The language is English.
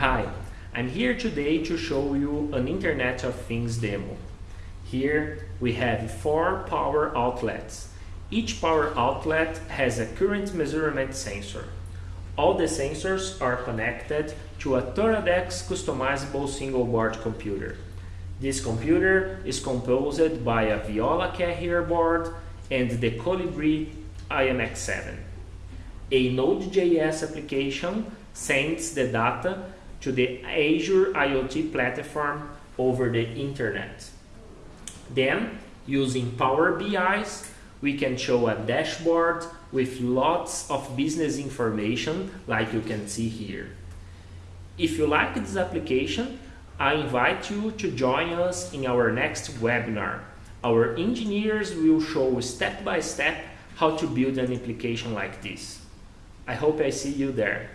Hi, I'm here today to show you an Internet of Things demo. Here we have four power outlets. Each power outlet has a current measurement sensor. All the sensors are connected to a Toradex customizable single board computer. This computer is composed by a Viola carrier board and the Colibri IMX7. A Node.js application sends the data to the Azure IoT platform over the internet. Then, using Power BIs, we can show a dashboard with lots of business information like you can see here. If you like this application, I invite you to join us in our next webinar. Our engineers will show step by step how to build an application like this. I hope I see you there.